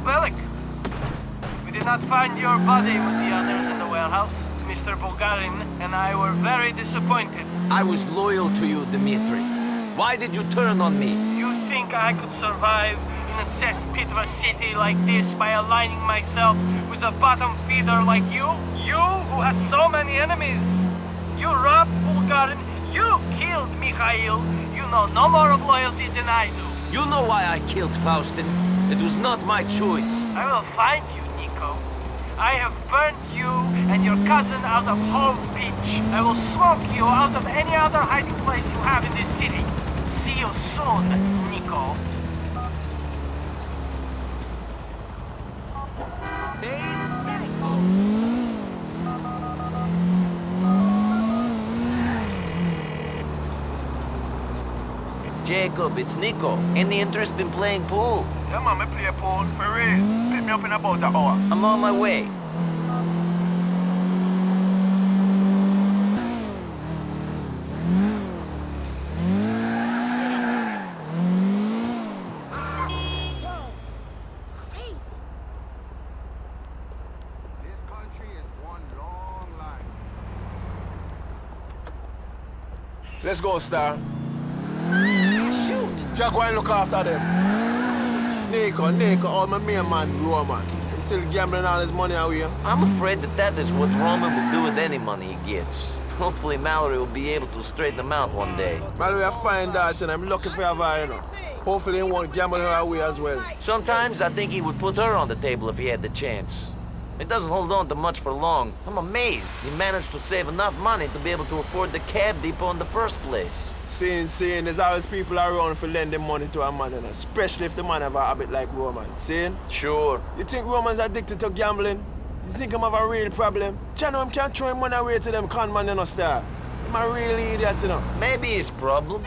Bellic. We did not find your body with the others in the warehouse. Mr. Bulgarin and I were very disappointed. I was loyal to you, Dmitri. Why did you turn on me? You think I could survive in a cesspit of a city like this by aligning myself with a bottom feeder like you? You, who has so many enemies! You robbed Bulgarin, you killed Mikhail, you know no more of loyalty than I do. You know why I killed Faustin. It was not my choice. I will find you, Niko. I have burnt you and your cousin out of Hove Beach. I will smoke you out of any other hiding place you have in this city. See you soon, Niko. Jacob, it's Niko. Any interest in playing pool? Yeah, man, me play pool for real. Pick me up in about an hour. I'm on my way. Crazy. This country is one long line. Let's go, Star. Jack, go and look after them. Niko, Niko, oh, all my main man, Roman. He's still gambling all his money away. I'm afraid that that is what Roman will do with any money he gets. Hopefully Mallory will be able to straighten him out one day. We are find out, and I'm looking for her, you know. Hopefully, he won't gamble her away as well. Sometimes I think he would put her on the table if he had the chance. It doesn't hold on to much for long. I'm amazed he managed to save enough money to be able to afford the cab depot in the first place. Seeing, seeing, there's always people around for lending money to a man, and especially if the man have a habit like Roman. Seeing? Sure. You think Roman's addicted to gambling? You think him have a real problem? Chano him can't throw him money away to them con man, you know, star. I'm a real idiot, you know. Maybe his problem.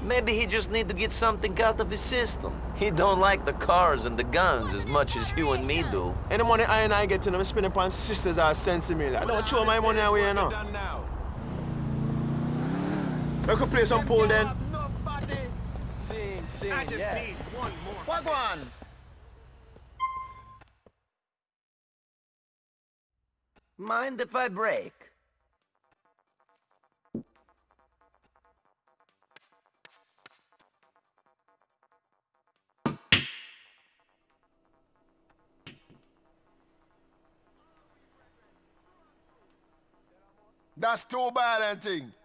Maybe he just need to get something out of his system. He don't like the cars and the guns as much as you and me do. Any money I and I get, to I'm spending upon sisters are sensing me. I don't throw my money away, you know. We could play some pool then. Sing, sing, I just yeah. need one more. What one? Mind if I break? That's too bad, I think.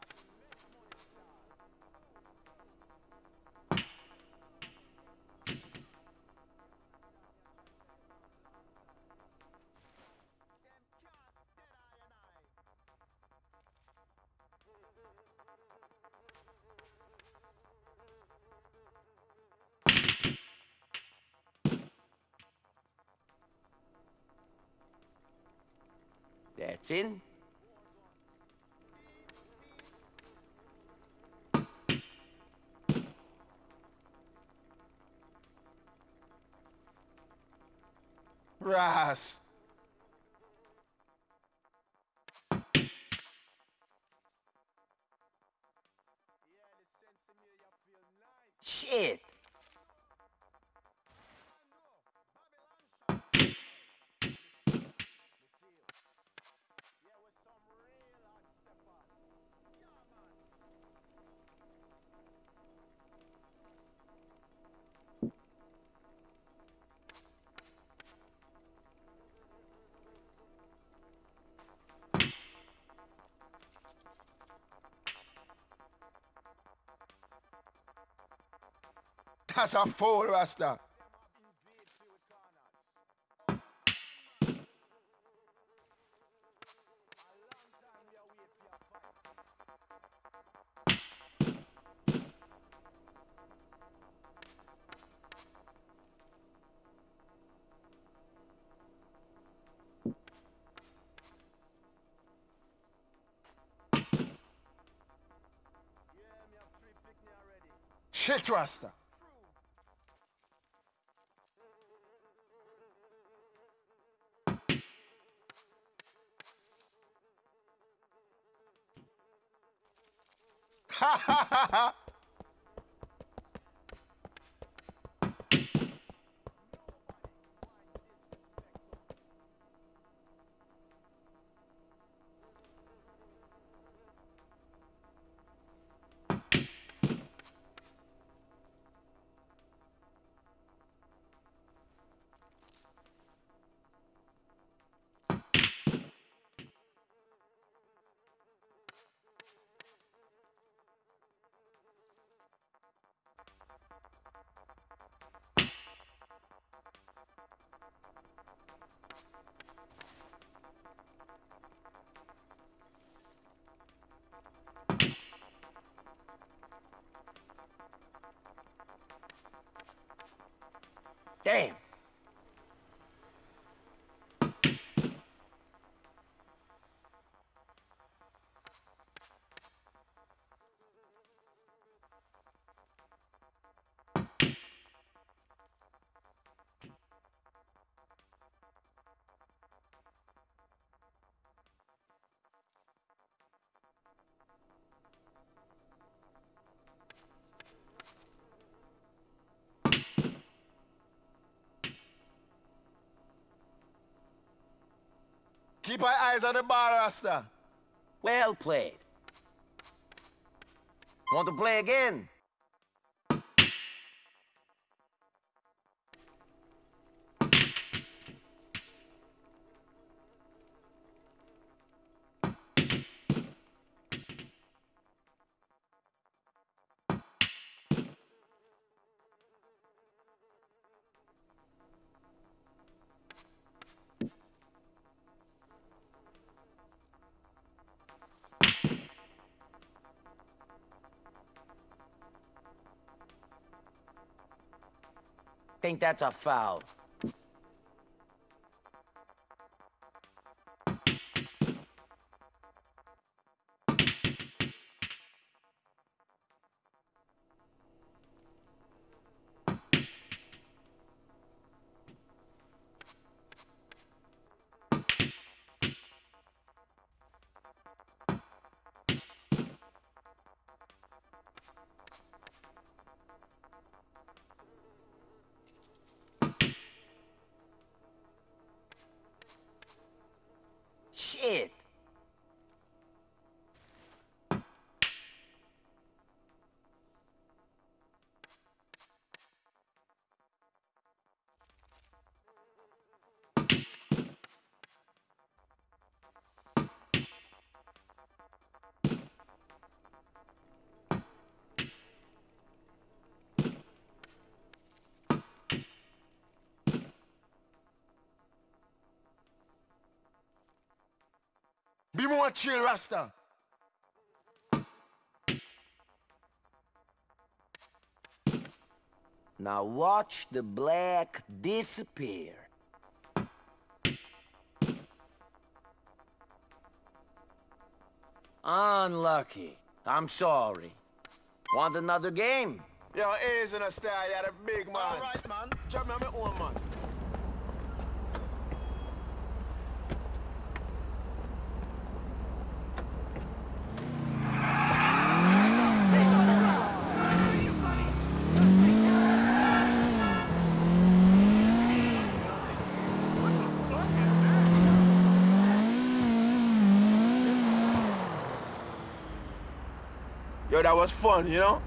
That's in. Ras. That's a fool, Rasta. Shit, Rasta. Ha ha ha ha! Damn. Keep our eyes on the bar, Rasta. Well played. Want to play again? Think that's a foul. Be more chill, Rasta. Now watch the black disappear. Unlucky. I'm sorry. Want another game? Yo, A's in a star, you're the big man. All right, man. Drop me on my own, man. Yo, that was fun, you know? Perfect. Yo, Nick, my brother, man. Jacob, listen, we're friends for a long time, see? Phone me because we need to was fun, you know?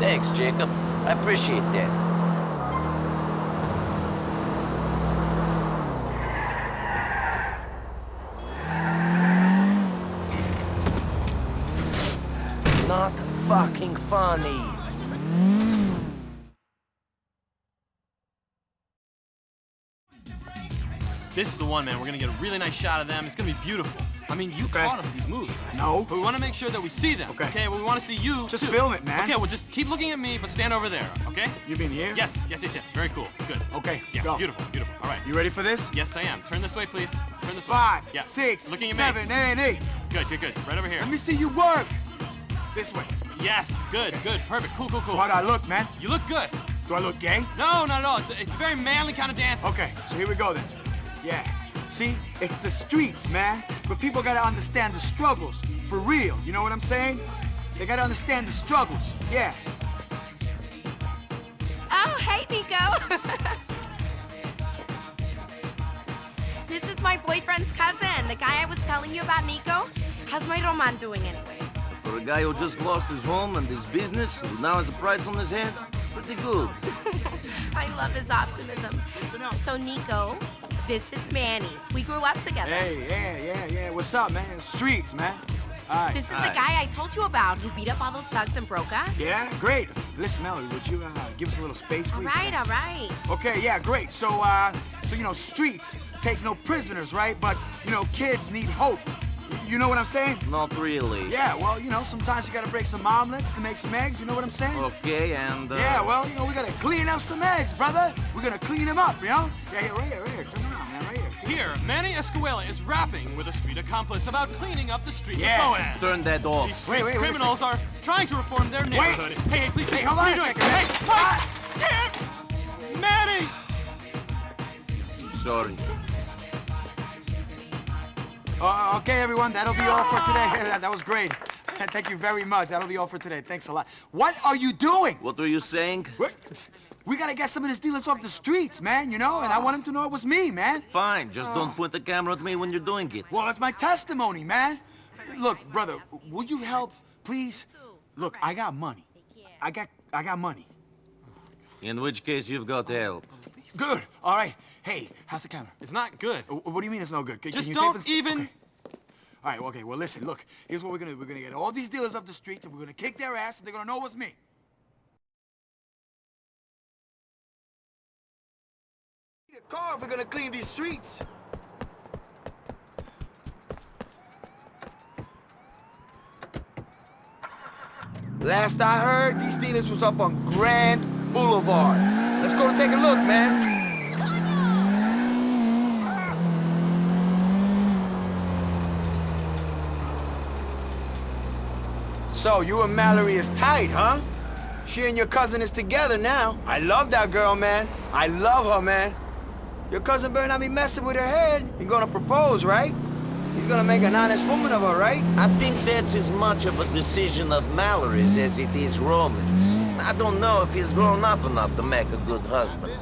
Thanks, Jacob. I appreciate that. Not fucking funny. This is the one, man. We're gonna get a really nice shot of them. It's gonna be beautiful. I mean, you Okay. taught them these moves, right? No. But we want to make sure that we see them. Okay. Okay. Well, we want to see you. Just too. film it, man. Okay. Well, just keep looking at me, but stand over there. Okay. You've been here? Yes. Yes. Yes. Yes. Very cool. Good. Okay, Yeah. go. Beautiful. Beautiful. All right. You ready for this? Yes, I am. Turn this way, please. Turn this way. Five, Yeah. six, Looking at seven, me. eight, eight. Good. Good. Good. Right over here. Let me see you work. This way. Yes. Good. Good. Perfect. Cool. Cool. Cool. So how do I look, man? You look good. Do I look gay? No, not at all. It's a, it's a very manly kind of dance. Okay, so here we go then. Yeah. See, it's the streets, man. But people gotta understand the struggles. For real. You know what I'm saying? They gotta understand the struggles. Yeah. Oh, hey, Niko. this is my boyfriend's cousin, the guy I was telling you about, Niko. How's my Roman doing anyway? For a guy who just lost his home and his business, who now has a price on his head, pretty good. I love his optimism. So, Niko, this is Manny. We grew up together. Hey, yeah, yeah, yeah. What's up, man? Streets, man. All right. This is all the right. guy I told you about who beat up all those thugs in Broker. Yeah, great. Listen, Mallory, would you uh, give us a little space, please? right, all Thanks. right. Okay, yeah, great. So, uh, so you know, streets take no prisoners, right? But you know, kids need hope. You know what I'm saying? Not really. Yeah. Well, you know, sometimes you gotta break some omelets to make some eggs. You know what I'm saying? Okay, and... Uh, Yeah. Well, you know, we gotta clean up some eggs, brother. We're gonna clean them up, you know? Yeah, yeah, right here, right here. Turn around, man, right here. Here, Manny Escuela is rapping with a street accomplice about cleaning up the streets Yeah. of Bohan. Turn that These off. street Wait, wait, wait criminals are trying to reform their neighborhood. Hey, hey, please, Hey, please, hold what on are you a doing? second, man. Hey, what? Manny! Sorry. Uh, okay, everyone, that'll be all for today. that was great. Thank you very much. That'll be all for today. Thanks a lot. What are you doing? What were you saying? What? We gotta get some of these dealers off the streets, man, you know? And I want them to know it was me, man. Fine, just don't point the camera at me when you're doing it. Well, that's my testimony, man. Look, brother, will you help, please? Look, I got money. I got, I got money. In which case, you've got help. Good. All right. Hey, how's the camera? It's not good. Uh, What do you mean it's no good? Can, Just can you don't this- even- Okay. All right. Okay. Well, listen. Look. Here's what we're gonna do. We're gonna get all these dealers off the streets, and we're gonna kick their ass, and they're gonna know it was me. Need a car if we're gonna clean these streets. Last I heard, these dealers was up on Grand Boulevard. Let's go take a look, man. So, you and Mallory is tight, huh? She and your cousin is together now. I love that girl, man. I love her, man. Your cousin better not be messing with her head. You're gonna propose, right? He's gonna make an honest woman of her, right? I think that's as much of a decision of Mallory's as it is Roman's. I don't know if he's grown up enough to make a good husband.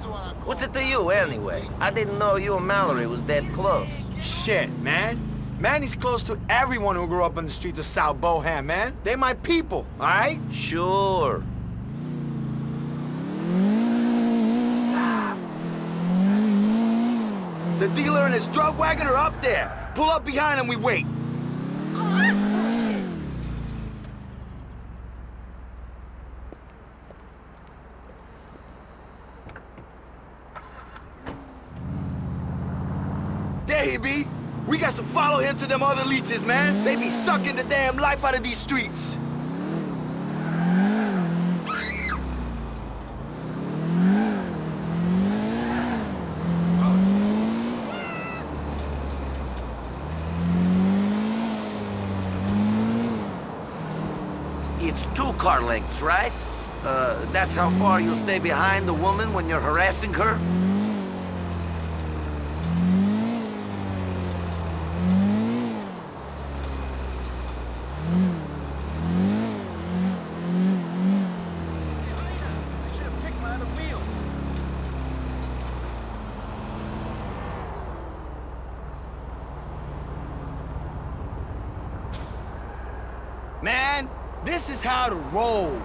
What's it to you, anyway? I didn't know you and Mallory was that close. Shit, man. Manny's close to everyone who grew up on the streets of South Bohan, man. They my people, all right? Sure. The dealer and his drug wagon are up there. Pull up behind him, we wait. Oh, that's bullshit. There he be. We got to follow him to them other leeches, man. They be sucking the damn life out of these streets. It's two car lengths, right? Uh, that's how far you stay behind the woman when you're harassing her? Should have picked my other wheel. Man, this is how to roll.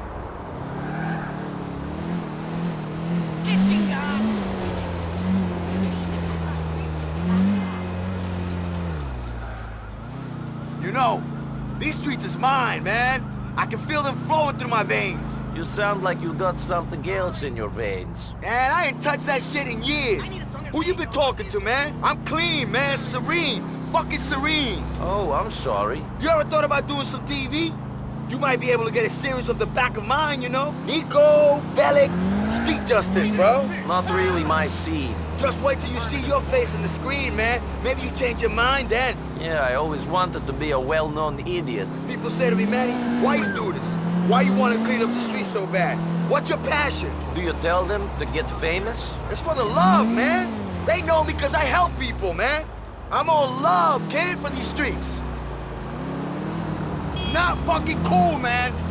You know, these streets is mine, man. I can feel them flowing through my veins. You sound like you got something else in your veins. Man, I ain't touched that shit in years. Who you been talking to, man? I'm clean, man. Serene. Fucking serene. Oh, I'm sorry. You ever thought about doing some TV? You might be able to get a series of the back of mine, you know? Niko, Bellic, Street Justice, bro. Not really my scene. Just wait till you see your face in the screen, man. Maybe you change your mind then. Yeah, I always wanted to be a well-known idiot. People say to me, Manny, why you do this? Why you want to clean up the streets so bad? What's your passion? Do you tell them to get famous? It's for the love, man. They know me because I help people, man. I'm all love, kid, for these streets. Not fucking cool, man.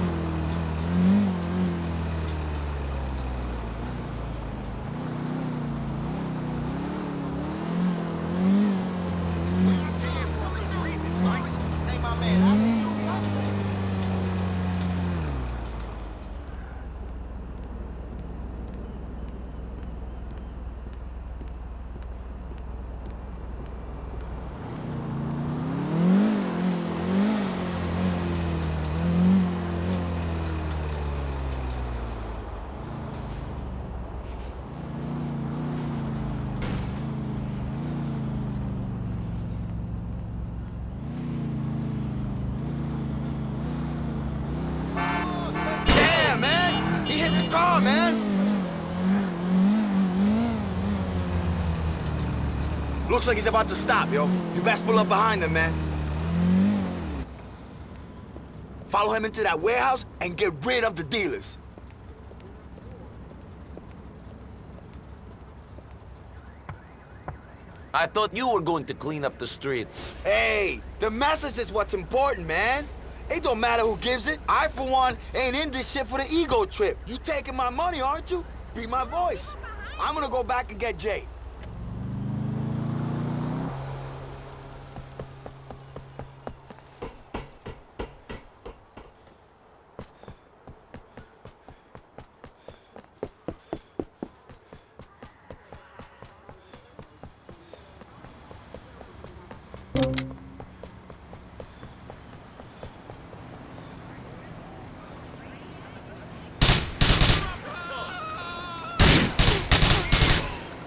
Looks like he's about to stop, yo. You best pull up behind him, man. Follow him into that warehouse and get rid of the dealers. I thought you were going to clean up the streets. Hey, the message is what's important, man. It don't matter who gives it. I, for one, ain't in this shit for the ego trip. You taking my money, aren't you? Be my voice. I'm gonna go back and get Jay.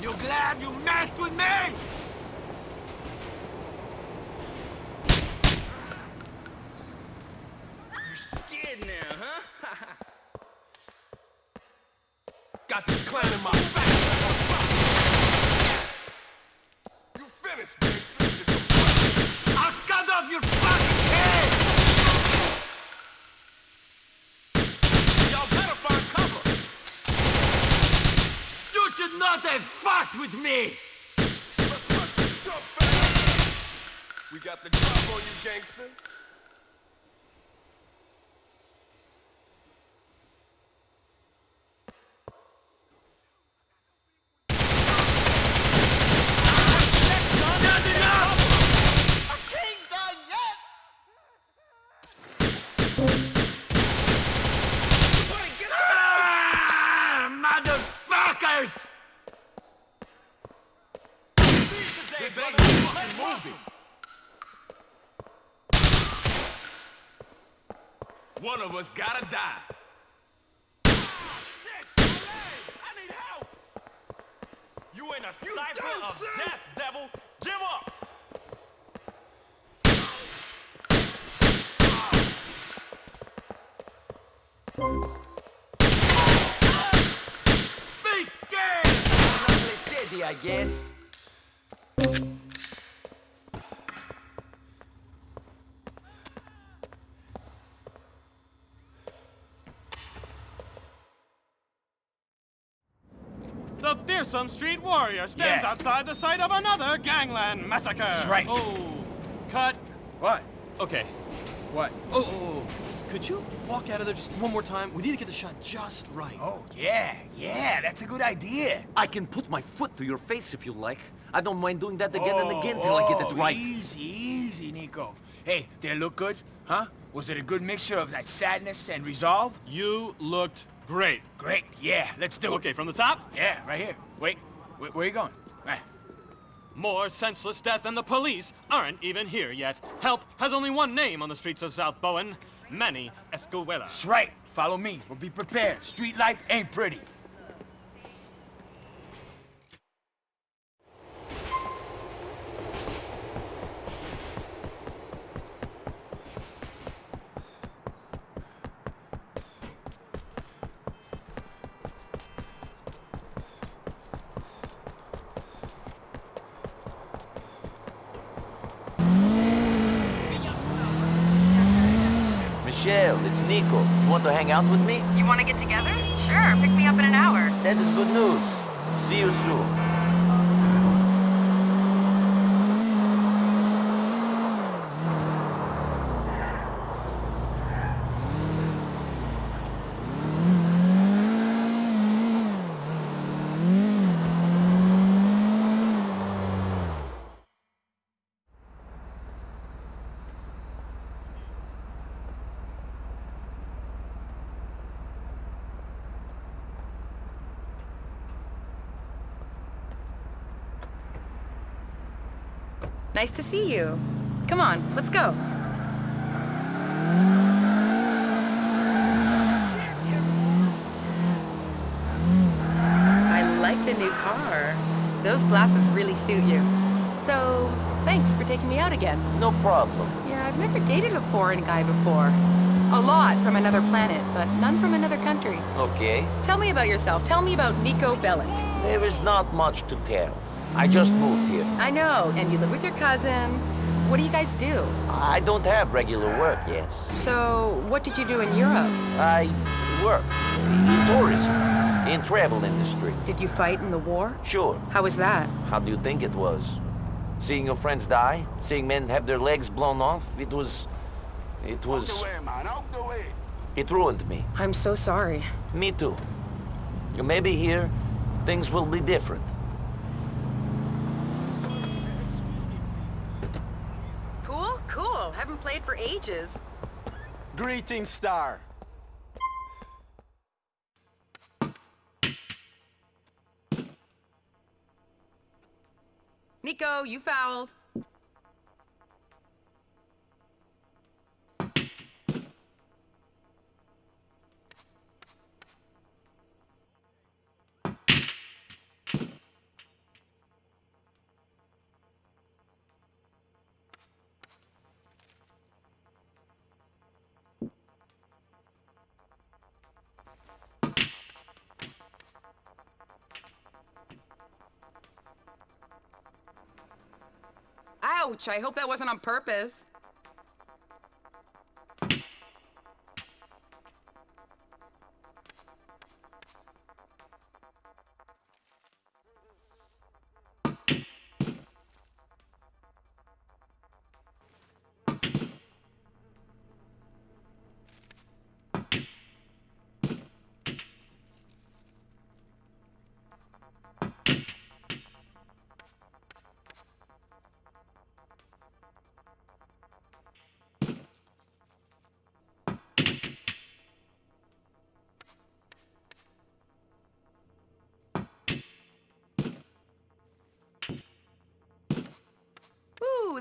You glad you messed with me? You scared now, huh? Got this clown in my face. You finished, gangster. I'll cut off your fucking head! Y'all better find cover. Should not fucked with me! We got the drop on you, gangster. Not enough! Ah, motherfuckers! This ain't no fucking movie. One of us gotta die. I need help. You in a cipher of death, fearsome street warrior stands Yeah. outside the site of another gangland massacre. That's right. Oh, cut. What? Okay. What? Oh, oh, oh. Could you walk out of there just one more time? We need to get the shot just right. Oh, yeah, yeah, that's a good idea. I can put my foot to your face if you like. I don't mind doing that again and again till I get it oh, right. Oh, Easy, easy, Niko. Hey, did it look good? Huh? Was it a good mixture of that sadness and resolve? You looked great. Great, yeah, let's do it. Okay, from the top. Yeah, right here. Wait, where, are you going? Right. More senseless death and the police aren't even here yet. Help has only one name on the streets of South Bohan. Manny Escuela. That's right. Follow me. We'll be prepared. Street life ain't pretty. Michelle, it's Niko. You want to hang out with me? You want to get together? Sure, pick me up in an hour. That is good news. See you soon. Nice to see you. Come on, let's go. I like the new car. Those glasses really suit you. So, thanks for taking me out again. No problem. Yeah, I've never dated a foreign guy before. A lot from another planet, but none from another country. Okay. Tell me about yourself. Tell me about Niko Bellic. There is not much to tell. I just moved here. I know, and you live with your cousin. What do you guys do? I don't have regular work yet. So, what did you do in Europe? I work in tourism, in travel industry. Did you fight in the war? Sure. How was that? How do you think it was? Seeing your friends die? Seeing men have their legs blown off? It was... It was... man, out the way. It ruined me. I'm so sorry. Me too. Maybe here, things will be different. Cool, cool. Haven't played for ages. Greetings, Star. Niko, you fouled. Ouch, I hope that wasn't on purpose.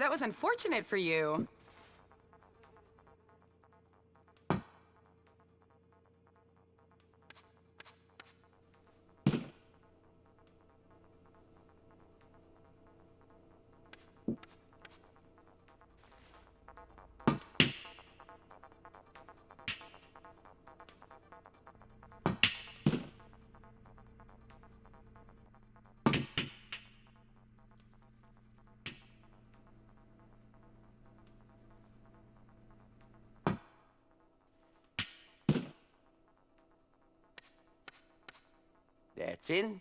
That was unfortunate for you. That's in.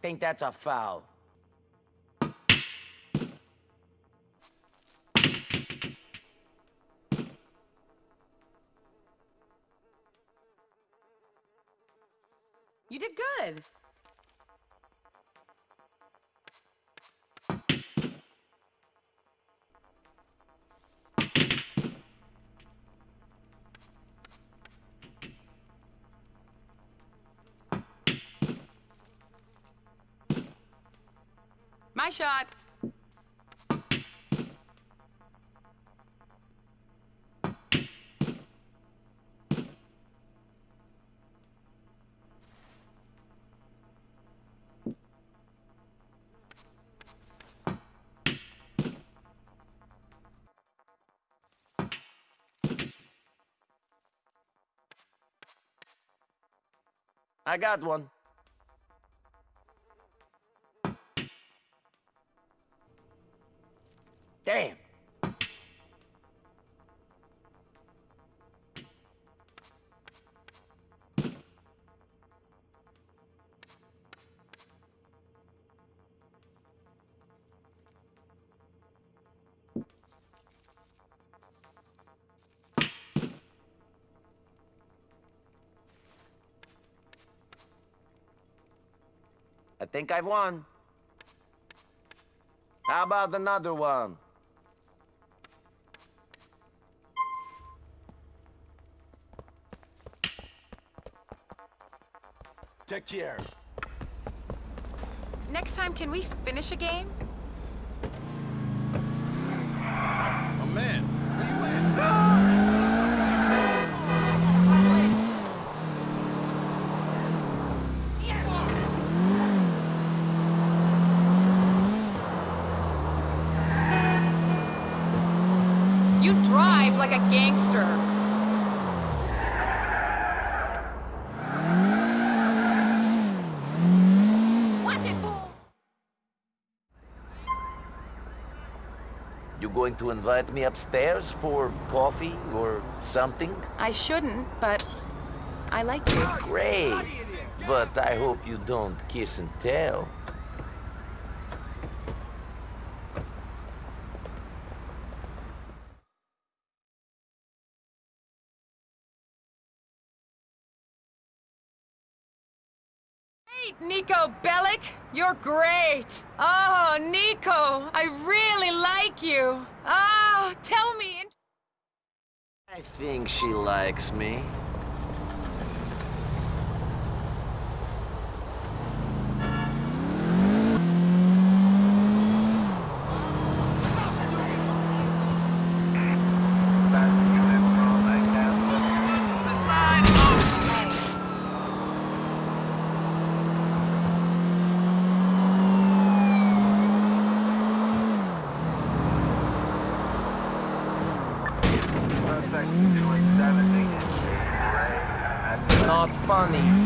Think that's a foul. Good. My shot. I got one. I think I've won. How about another one? Take care. Next time, can we finish a game? You drive like a gangster. Watch it, fool! You going to invite me upstairs for coffee or something? I shouldn't, but I like you. Great. But I hope you don't kiss and tell. Great, Niko Bellic! You're great! Oh, Niko, I really like you. Oh, tell me. I think she likes me. Funny.